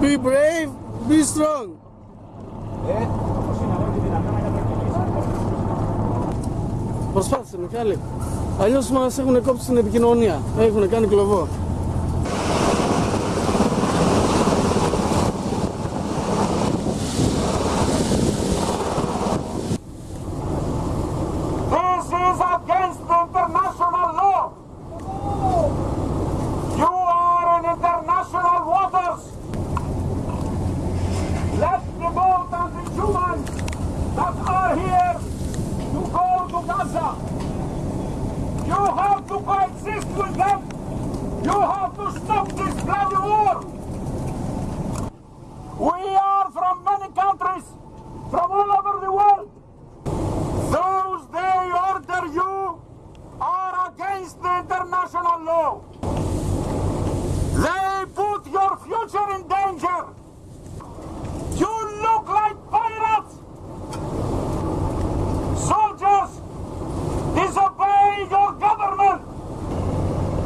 Be brave, be strong. Προσπάθησε Μιχάλη. Αλλιώς μας έχουν κόψει την επικοινωνία. Έχουν κάνει κλωβό. Gaza. You have to coexist with them. You have to stop this bloody war. We are from many countries, from all over the world. Those they order you are against the international law. They put your future in danger. You look like pirates. Soldiers, disobey your government.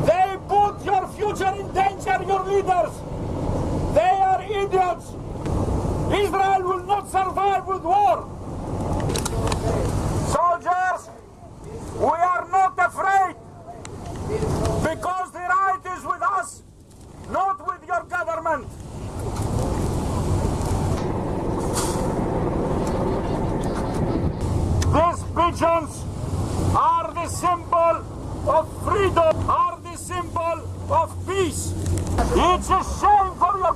They put your future in danger, your leaders. They are idiots. Israel will not survive with war. Soldiers, we are not afraid because the right is with us, not with your government. These pigeons are the symbol of freedom, are the symbol of peace. It's a shame for your